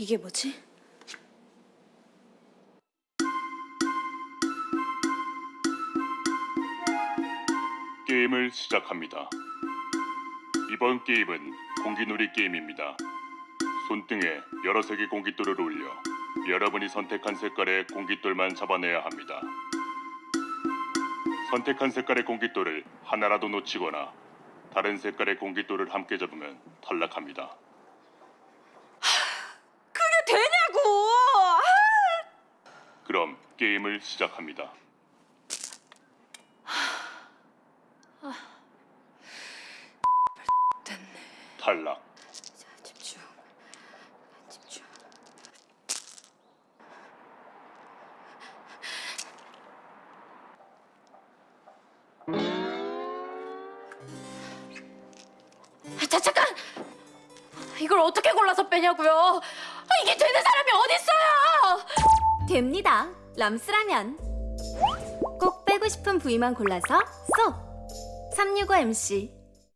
이게 뭐지? 게임을 시작합니다. 이번 게임은 공기놀이 게임입니다. 손등에 여러 색의 공깃돌을 올려 여러분이 선택한 색깔의 공깃돌만 잡아내야 합니다. 선택한 색깔의 공깃돌을 하나라도 놓치거나 다른 색깔의 공깃돌을 함께 잡으면 탈락합니다. 되냐고! 그럼 게임을 시작합니다. 됐네. 탈락. 자, 집중. 집중. 아, 자, 잠깐! 이걸 어떻게 골라서 빼냐고요? 아, 이게 되는 사람이 어딨어요! 됩니다. 람스라면 꼭 빼고 싶은 부위만 골라서 쏙. 365MC